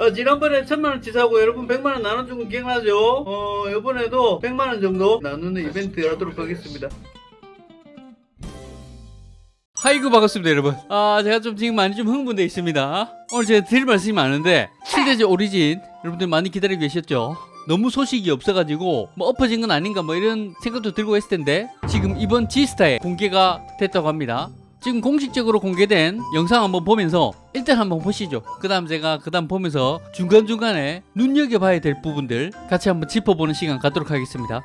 어, 지난번에 천만원 치 사고 여러분 백만원 나눠준 거 기억나죠? 어, 이번에도 백만원 정도 나누는 이벤트 하도록 하겠습니다. 하이구 반갑습니다 여러분 아 제가 좀 지금 많이 좀 흥분되어 있습니다 오늘 제가 드릴 말씀이 많은데 7대제 오리진 여러분들 많이 기다리고 계셨죠 너무 소식이 없어가지고 뭐 엎어진 건 아닌가 뭐 이런 생각도 들고 했을 텐데 지금 이번 G스타에 공개가 됐다고 합니다 지금 공식적으로 공개된 영상 한번 보면서 일단 한번 보시죠. 그 다음 제가 그 다음 보면서 중간중간에 눈여겨봐야 될 부분들 같이 한번 짚어보는 시간 갖도록 하겠습니다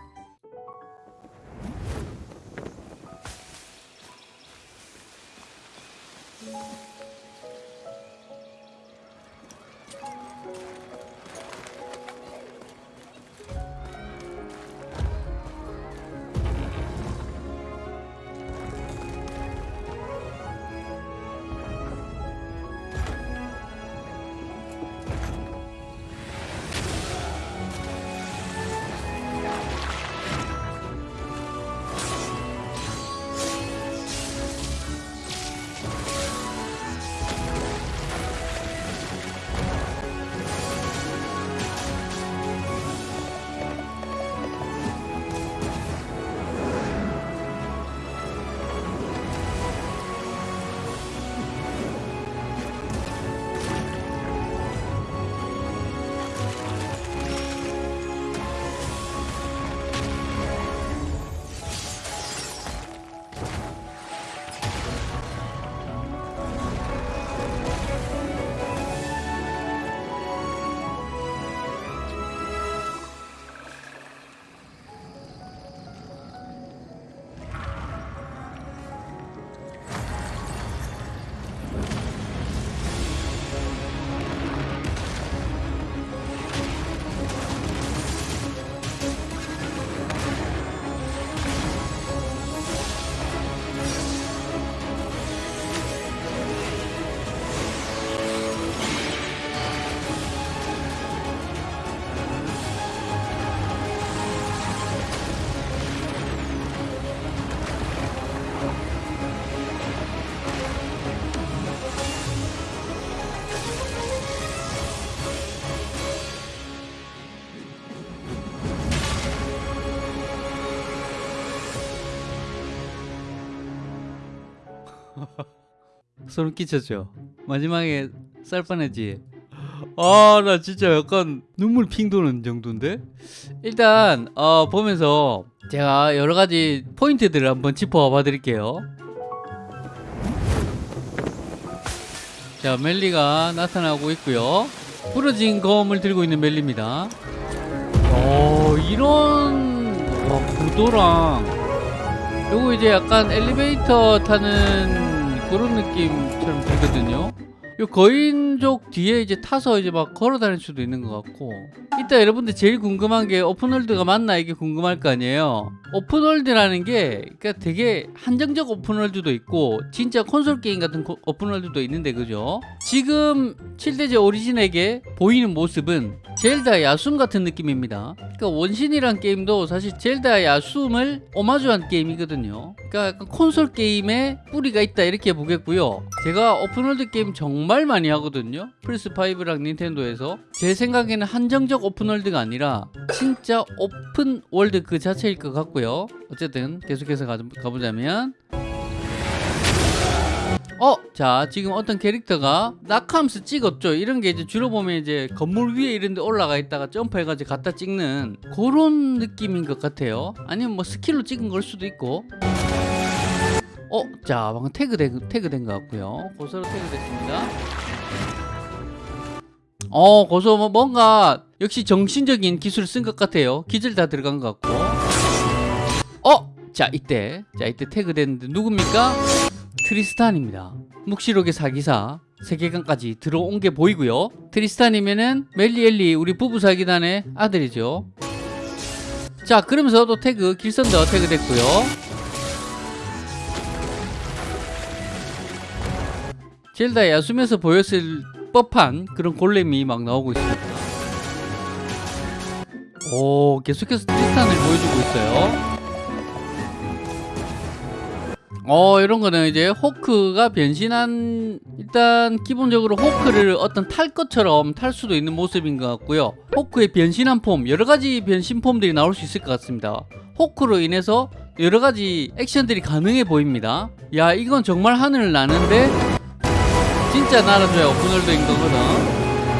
소름 끼쳤죠 마지막에 쌀 뻔했지. 아 나 진짜 약간 눈물 핑 도는 정도인데? 일단 어 보면서 제가 여러 가지 포인트들을 한번 짚어 봐 드릴게요. 자 멜리가 나타나고 있고요. 부러진 검을 들고 있는 멜리입니다. 어 이런 와, 구도랑 요거 이제 약간 엘리베이터 타는 그런 느낌처럼 들거든요 요 거인족 뒤에 이제 타서 이제 막 걸어 다닐 수도 있는 것 같고. 이따 여러분들 제일 궁금한 게 open world가 맞나 이게 궁금할 거 아니에요. open world라는 게 그러니까 되게 한정적 open world도 있고 진짜 콘솔 게임 같은 코- open world도 있는데 그죠? 지금 7대죄 오리진에게 보이는 모습은 젤다 야숨 같은 느낌입니다. 그러니까 원신이란 게임도 사실 젤다 야숨을 오마주한 게임이거든요. 그러니까 콘솔 게임에 뿌리가 있다 이렇게 보겠고요. 제가 open world 게임 정말 많이 하거든요 플스5랑 닌텐도에서 제 생각에는 한정적 open world가 아니라 진짜 open world 그 자체일 것 같고요 어쨌든 계속해서 가, 가보자면 어, 자, 지금 어떤 캐릭터가 낙하면서 찍었죠. 이런 게 이제 주로 보면 이제 건물 위에 이런 데 올라가 있다가 점프해가지고 갖다 찍는 그런 느낌인 것 같아요. 아니면 뭐 스킬로 찍은 걸 수도 있고. 어, 자, 방금 tag된, tag된 것 같고요. 고서로 tag됐습니다. 어, 고서 뭐 뭔가 역시 정신적인 기술을 쓴 것 같아요. 기절 다 들어간 것 같고. 어, 자, 이때. 자, 이때 태그됐는데 누굽니까? 트리스탄입니다. 묵시록의 사기사 세계관까지 들어온 게 보이고요. 트리스탄이면은 멜리엘리 우리 부부 사기단의 아들이죠. 자 그러면서 또 태그 길선더 태그 됐고요. 젤다 야숨에서 보였을 법한 그런 골렘이 막 나오고 있습니다. 오 계속해서 트리스탄을 보여주고 있어요. 어 이런 거는 이제 호크가 변신한 일단 기본적으로 호크를 어떤 탈 것처럼 탈 수도 있는 모습인 것 같고요 호크의 변신한 폼 여러 가지 변신 폼들이 나올 수 있을 것 같습니다 호크로 인해서 여러 가지 액션들이 가능해 보입니다 야 이건 정말 하늘을 나는데 진짜 날아줘야 open world인 거거든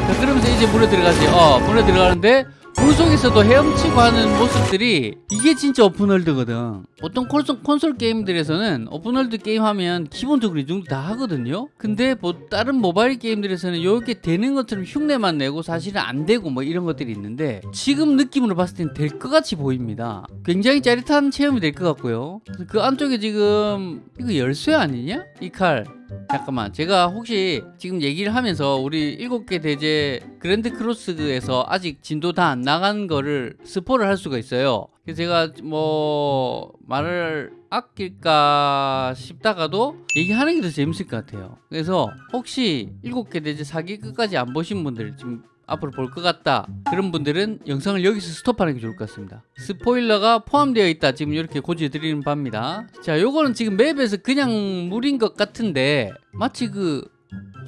자, 그러면서 이제 물에 들어가지. 어 물에 들어가는데 물 속에서도 헤엄치고 하는 모습들이 이게 진짜 open world거든. 보통 콘솔, 콘솔 게임들에서는 open world 게임 하면 기본적으로 이 정도 다 하거든요. 근데 뭐 다른 모바일 게임들에서는 이렇게 되는 것처럼 흉내만 내고 사실은 안 되고 뭐 이런 것들이 있는데 지금 느낌으로 봤을 땐 될 것 같이 보입니다. 굉장히 짜릿한 체험이 될 것 같고요. 그 안쪽에 지금 이거 열쇠 아니냐? 이칼 잠깐만 제가 혹시 지금 얘기를 하면서 우리 일곱 개 대제 그랜드 크로스에서 아직 진도 다 안 나간 거를 스포를 할 수가 있어요. 그래서 제가 뭐 말을 아낄까 싶다가도 얘기하는 게 더 재밌을 것 같아요. 그래서 혹시 일곱 개 대제 사기 끝까지 안 보신 분들 지금 앞으로 볼 것 같다. 그런 분들은 영상을 여기서 스톱하는 게 좋을 것 같습니다. 스포일러가 포함되어 있다. 지금 이렇게 고지해 드리는 바입니다. 자 요거는 지금 맵에서 그냥 물인 것 같은데 마치 그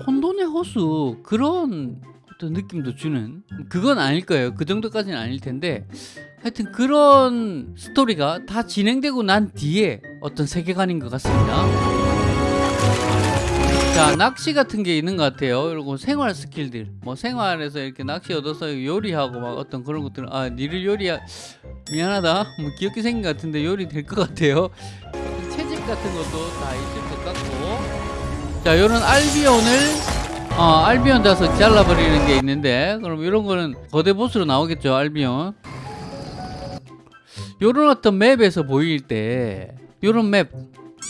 혼돈의 호수 그런 어떤 느낌도 주는 그건 아닐 거예요. 그 정도까지는 아닐 텐데 하여튼 그런 스토리가 다 진행되고 난 뒤에 어떤 세계관인 것 같습니다 자 낚시 같은 게 있는 것 같아요. 그리고 생활 스킬들. 뭐 생활에서 이렇게 낚시 얻어서 요리하고 막 어떤 그런 것들은 아 니를 요리야 미안하다. 뭐 귀엽게 생긴 것 같은데 요리 될 것 같아요. 채집 같은 것도 다 있을 것 같고. 자 요런 알비온을 어 알비온 다서 잘라버리는 게 있는데 그럼 이런 거는 거대 보스로 나오겠죠 알비온. 요런 어떤 맵에서 보일 때 요런 맵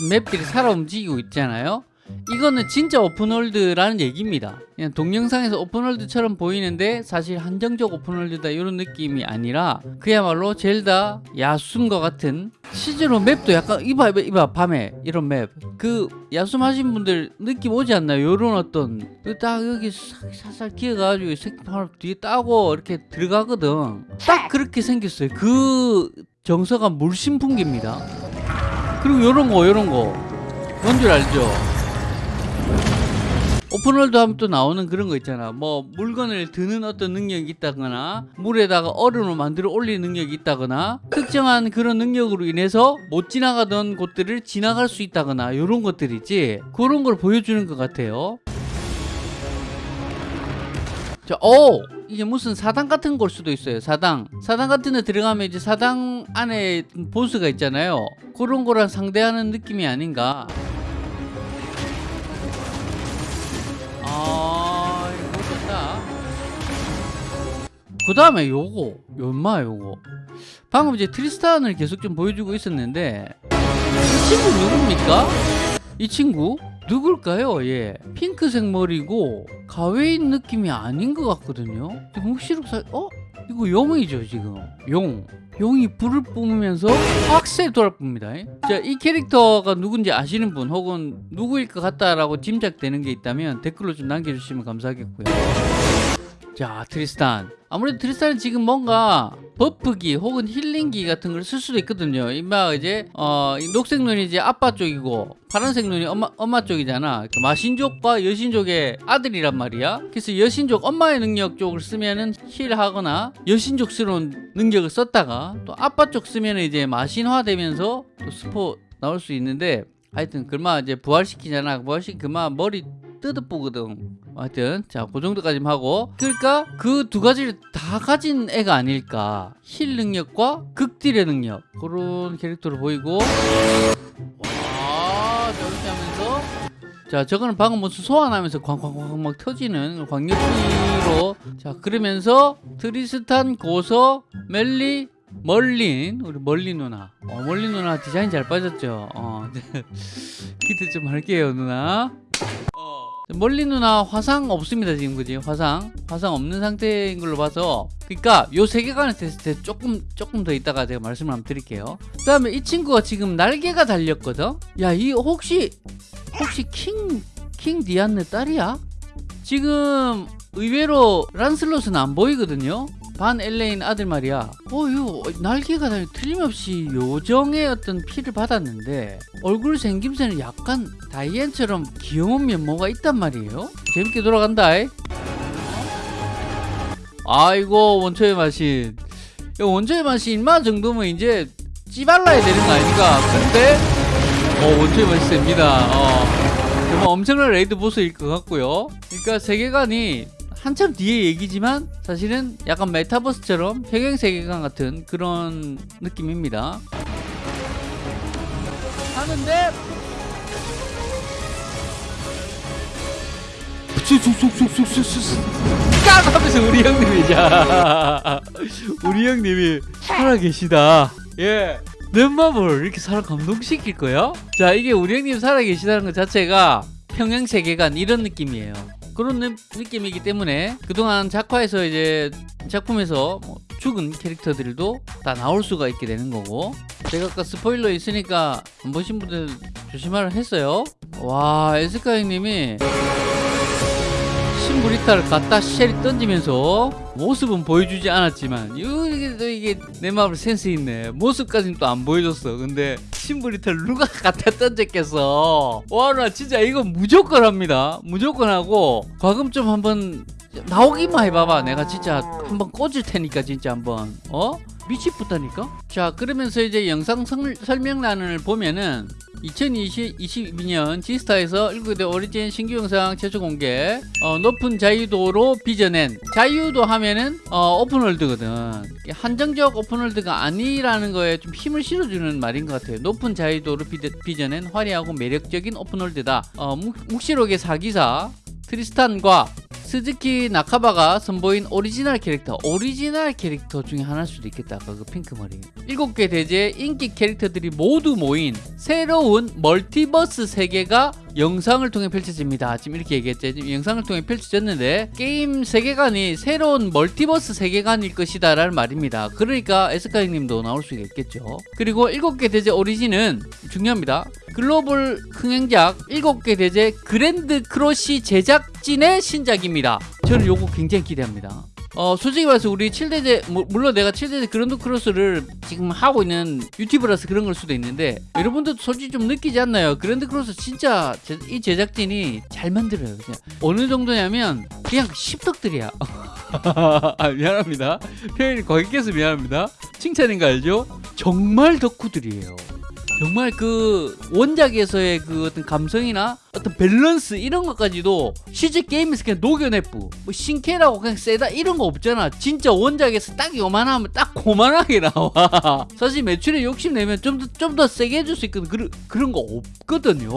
맵들이 살아 움직이고 있잖아요 이거는 진짜 오픈월드라는 얘기입니다. 그냥 동영상에서 오픈월드처럼 보이는데 사실 한정적 오픈월드다 이런 느낌이 아니라 그야말로 젤다 야숨과 같은 실제로 맵도 약간 이봐 이봐, 이봐 밤에 이런 맵. 그 야숨 하신 분들 느낌 오지 않나요? 요런 어떤 그딱 여기 싹- 살살 기어가지고 색깔 뒤에 따고 이렇게 들어가거든. 딱 그렇게 생겼어요. 그 정서가 물심풍기입니다. 그리고 요런 거 요런 거. 뭔 줄 알죠 오픈월드 하면 또 나오는 그런 거 있잖아 뭐 물건을 드는 어떤 능력이 있다거나 물에다가 얼음을 만들어 올리는 능력이 있다거나 특정한 그런 능력으로 인해서 못 지나가던 곳들을 지나갈 수 있다거나 이런 것들이지 그런 걸 보여주는 것 같아요 자, 오! 이게 무슨 사당 같은 걸 수도 있어요. 사당. 사당 같은 데 들어가면 이제 사당 안에 보스가 있잖아요. 그런 거랑 상대하는 느낌이 아닌가. 그 다음에 요거. 요마 요거. 방금 이제 트리스탄을 계속 좀 보여주고 있었는데 이 친구 누굽니까? 이 친구? 누굴까요? 예. 핑크색 머리고 가웨인 느낌이 아닌 것 같거든요. 지금 혹시로 사... 어? 이거 용이죠 지금. 용. 용이 불을 뿜으면서 확세 돌아쁩니다. 자, 이 캐릭터가 누군지 아시는 분 혹은 누구일 것 같다라고 짐작되는 게 있다면 댓글로 좀 남겨주시면 감사하겠고요. 자, 트리스탄. 아무래도 트리스탄은 지금 뭔가 buff기 혹은 힐링기 같은 걸 쓸 수도 있거든요. 이마 이제 어, 이 녹색 눈이 이제 아빠 쪽이고 파란색 눈이 엄마 엄마 쪽이잖아. 그 마신족과 여신족의 아들이란 말이야. 그래서 여신족 엄마의 능력 쪽을 쓰면은 heal하거나 여신족스러운 능력을 썼다가 또 아빠 쪽 쓰면은 이제 마신화 되면서 또 스포 나올 수 있는데 하여튼 그마 이제 부활시키잖아. 부활시키 그마 머리 뜯어보거든. 하여튼 자그 정도까지만 하고. 그러니까 그 두 가지를 다 가진 애가 아닐까. heal 능력과 극딜의 능력. 그런 캐릭터로 보이고. 와 저렇게 하면서. 자 저거는 방금 무슨 소환하면서 광광광 막 터지는 광역기로. 자 그러면서 트리스탄 고서 멜리 멀린 우리 멀린 누나. 어, 멀린 누나 디자인 잘 빠졌죠? 어, 기대 좀 할게요 누나 멀리 누나 화상 없습니다 지금 그지? 화상. 화상 없는 상태인 걸로 봐서. 그러니까 요 세계관을 때 조금 조금 더 이따가 제가 말씀을 한번 드릴게요. 그 다음에 이 친구가 지금 날개가 달렸거든? 야 이 혹시 혹시 킹 킹 디안느 딸이야? 지금 의외로 란슬롯은 안 보이거든요 반 엘레인 아들 말이야. 어, 이거 날개가 다 틀림없이 요정의 어떤 피를 받았는데 얼굴 생김새는 약간 다이앤처럼 귀여운 면모가 있단 말이에요. 재밌게 돌아간다. 이. 아이고 원초의 마신. 이 원초의 마신 인마 정도면 이제 찌발라야 되는 거 아닙니까? 근데 어 원초의 맛이 셉니다. 어. 정말 엄청난 raid 보스일 것 같고요. 그러니까 세계관이 한참 뒤에 얘기지만 사실은 약간 메타버스처럼 평행 세계관 같은 그런 느낌입니다. 하는데 쑥쑥쑥쑥쑥쑥 깍 하면서 우리 형님이 자 우리 형님이 살아계시다. 예. 넷마블 이렇게 사람 감동시킬 거야? 자 이게 우리 형님 살아계시다는 것 자체가 평행 세계관 이런 느낌이에요. 그런 느, 느낌이기 때문에 그동안 작화에서 이제 작품에서 뭐 죽은 캐릭터들도 다 나올 수가 있게 되는 거고 제가 아까 스포일러 있으니까 안 보신 분들 조심하라 했어요. 와 에스카 형님이 신브리타를 갖다 쉘이 던지면서 모습은 보여주지 않았지만 이게 또 이게 내 마음을 센스 있네. 모습까지는 또 안 보여줬어. 근데 신브리타를 누가 갖다 던졌겠어? 와 나 진짜 이거 무조건 합니다. 무조건 하고 과금 좀 한번 나오기만 해봐봐. 내가 진짜 한번 꽂을 테니까 진짜 한번. 어? 미치겠다니까? 자 그러면서 이제 영상 설- 설명란을 보면은 2022년 지스타에서 19대 오리진 신규 영상 최초 공개 어, 높은 자유도로 빚어낸 자유도 하면은 어, 오픈월드거든. 한정적 open world가 아니라는 거에 좀 힘을 실어주는 말인 것 같아요. 높은 자유도로 빚어, 빚어낸 화려하고 매력적인 open world다. 어, 묵, 묵시록의 사기사 트리스탄과 스즈키 나카바가 선보인 오리지널 캐릭터 오리지널 캐릭터 중에 하나일 수도 있겠다. 아까 그 핑크머리. 일곱 개 대죄 인기 캐릭터들이 모두 모인 새로운 멀티버스 세계가 영상을 통해 펼쳐집니다. 지금 이렇게 얘기했죠. 지금 영상을 통해 펼쳐졌는데 게임 세계관이 새로운 멀티버스 세계관일 것이다 라는 말입니다. 그러니까 에스카 형님도 나올 수가 있겠죠. 그리고 일곱 개 대죄 오리진은 중요합니다 글로벌 흥행작 7개 대죄 그랜드 크로스 제작진의 신작입니다. 저는 요거 굉장히 기대합니다. 어, 솔직히 말해서 우리 7대죄, 뭐, 물론 내가 7대죄 그랜드 크로스를 지금 하고 있는 유튜버라서 그런 걸 수도 있는데, 여러분들도 솔직히 좀 느끼지 않나요? 그랜드 크로스 진짜 제, 이 제작진이 잘 만들어요. 그냥. 어느 정도냐면, 그냥 십덕들이야. 아, 미안합니다. 표현이 과격해서 미안합니다. 칭찬인 거 알죠? 정말 덕후들이에요. 정말 그 원작에서의 그 어떤 감성이나 어떤 밸런스 이런 것까지도 실제 게임에서 그냥 녹여내뿌 뭐 신캐라고 그냥 세다 이런 거 없잖아. 진짜 원작에서 딱 요만하면 딱 고만하게 나와. 사실 매출에 욕심내면 좀 더 좀 더 세게 해줄 수 있거든. 그런, 그런 거 없거든요.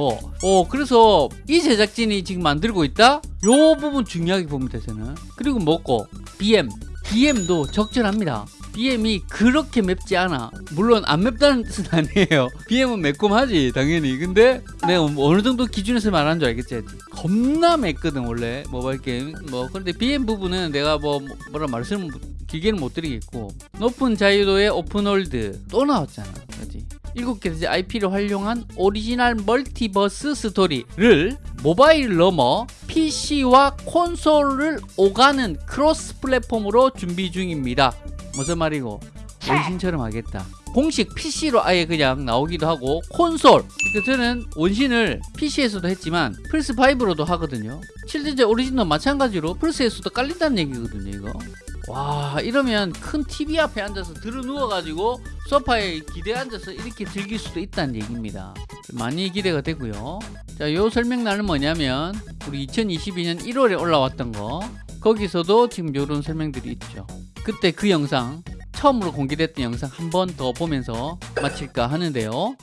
어 그래서 이 제작진이 지금 만들고 있다? 요 부분 중요하게 봅니다 저는 그리고 뭐고 BM BM도 적절합니다 BM이 그렇게 맵지 않아. 물론 안 맵다는 뜻은 아니에요. BM은 매콤하지 당연히. 근데 내가 뭐 어느 정도 기준에서 말하는 줄 알겠지? 겁나 맵거든 원래 모바일 게임. 뭐 그런데 BM 부분은 내가 뭐 뭐라 말씀을 길게는 못 드리겠고 높은 자유도의 open world 또 나왔잖아. 그지? 일곱 개 IP를 활용한 오리지널 멀티버스 스토리를 모바일 넘어 PC와 콘솔을 오가는 cross platform으로 준비 중입니다. 무슨 말이고? 원신처럼 하겠다. 공식 PC로 아예 그냥 나오기도 하고 콘솔. 그러니까 저는 원신을 PC에서도 했지만 플스5로도 하거든요. 7대죄 오리진도 마찬가지로 플스에서도 깔린다는 얘기거든요 이거. 와 이러면 큰 TV 앞에 앉아서 드러누워가지고 소파에 기대 앉아서 이렇게 즐길 수도 있다는 얘기입니다. 많이 기대가 되고요. 자요 설명란은 뭐냐면 우리 2022년 1월에 올라왔던 거. 거기서도 지금 요런 설명들이 있죠 그때 그 영상 처음으로 공개됐던 영상 한 번 더 보면서 마칠까 하는데요